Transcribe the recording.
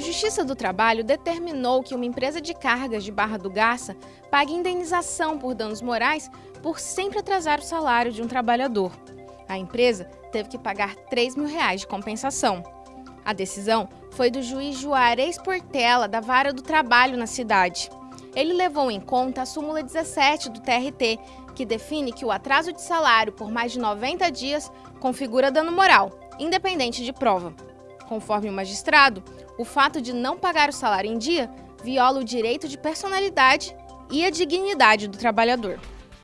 Justiça do Trabalho determinou que uma empresa de cargas de Barra do Garça pague indenização por danos morais por sempre atrasar o salário de um trabalhador. A empresa teve que pagar 3 mil reais de compensação. A decisão foi do juiz Juarez Portela, da Vara do Trabalho na cidade. Ele levou em conta a súmula 17 do TRT, que define que o atraso de salário por mais de 90 dias configura dano moral, independente de prova. Conforme o magistrado, o fato de não pagar o salário em dia viola o direito de personalidade e a dignidade do trabalhador.